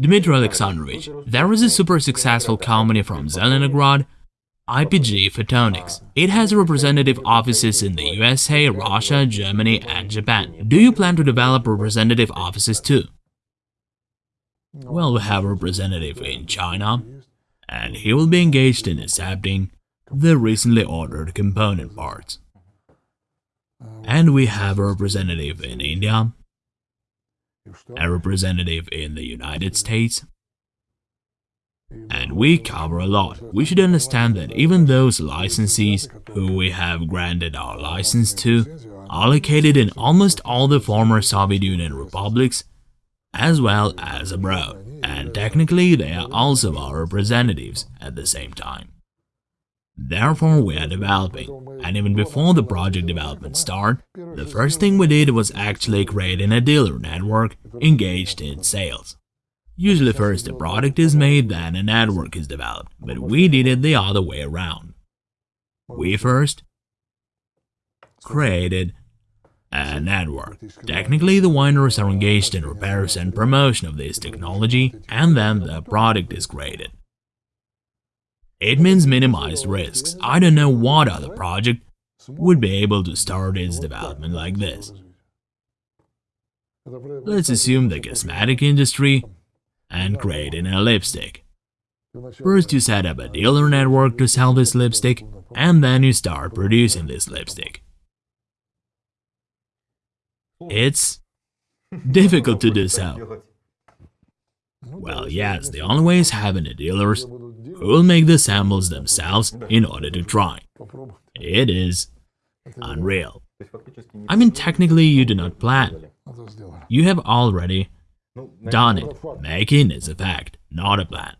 Dmitry Alexandrovich, there is a super successful company from Zelenograd, IPG Photonics. It has representative offices in the USA, Russia, Germany, and Japan. Do you plan to develop representative offices too? Well, we have a representative in China, and he will be engaged in accepting the recently ordered component parts. And we have a representative in India, a representative in the United States, and we cover a lot. We should understand that even those licensees who we have granted our license to are located in almost all the former Soviet Union republics as well as abroad, and technically they are also our representatives at the same time. Therefore, we are developing, and even before the project development start, the first thing we did was actually creating a dealer network engaged in sales. Usually first a product is made, then a network is developed, but we did it the other way around. We first created a network. Technically, the wineries are engaged in repairs and promotion of this technology, and then the product is created. It means minimized risks. I don't know what other project would be able to start its development like this. Let's assume the cosmetic industry and creating a lipstick. First you set up a dealer network to sell this lipstick, and then you start producing this lipstick. It's difficult to do so. Well, yes, the only way is having the dealers who will make the samples themselves in order to try. It is unreal. I mean, technically you do not plan. You have already done it. Making is a fact, not a plan.